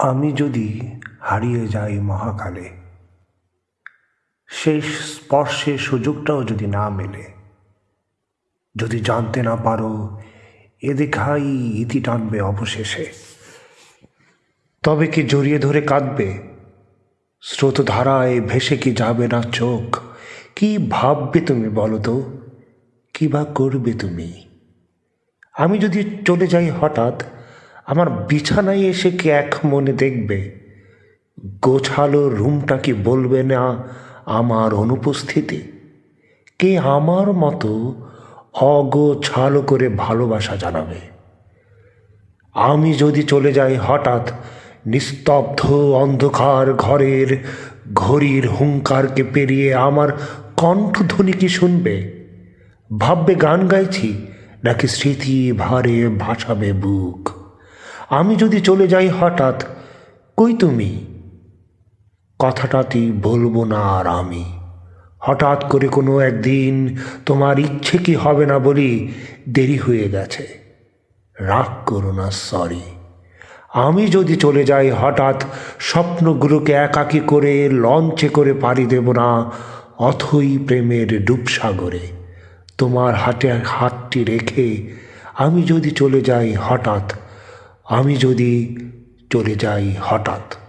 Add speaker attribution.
Speaker 1: আমি যদি হারিয়ে যাই মহাকালে সেই স্পর্শের সুযোগটাও যদি না মেলে, যদি জানতে না পারো এ দেখাই ইতি টানবে অবশেষে। তবে কি জড়িয়ে ধরে কাঁদবে? স্রোতধারায় ভেসে কি যাবে না চোখ? কি ভাববে তুমি বলো তো? কী বা করবে তুমি? আমি যদি চলে যাই হঠাৎ আমার বিছানায় এসে কি এক মনে দেখবে? গোছালো রুমটা কি বলবে না আমার অনুপস্থিতি? কে আমার মতো অগোছালো করে ভালোবাসা জানাবে? আমি যদি চলে যাই হঠাৎ নিস্তব্ধ অন্ধকার ঘরের, ঘড়ির হুঙ্কারকে পেরিয়ে আমার কণ্ঠধ্বনি কি শুনবে? ভাববে গান গাইছি, নাকি স্মৃতি ভারে ভাসাবে বুক? আমি যদি চলে যাই হঠাৎ, কই তুমি? কথাটাটি বলব না আর আমি। হঠাৎ করে কোনো একদিন তোমার ইচ্ছে কি হবে না বলি দেরি হয়ে গেছে। রাগ করো না সরি আমি যদি চলে যাই হঠাৎ, স্বপ্নগুলোকে একাকি করে, লঞ্চে করে পাড়ি দেব না, অথই প্রেমের ডুবসাগরে। তোমার হাতে হাতটি রেখে আমি যদি চলে যাই হঠাৎ আমি যদি চলে যাই হঠাৎ।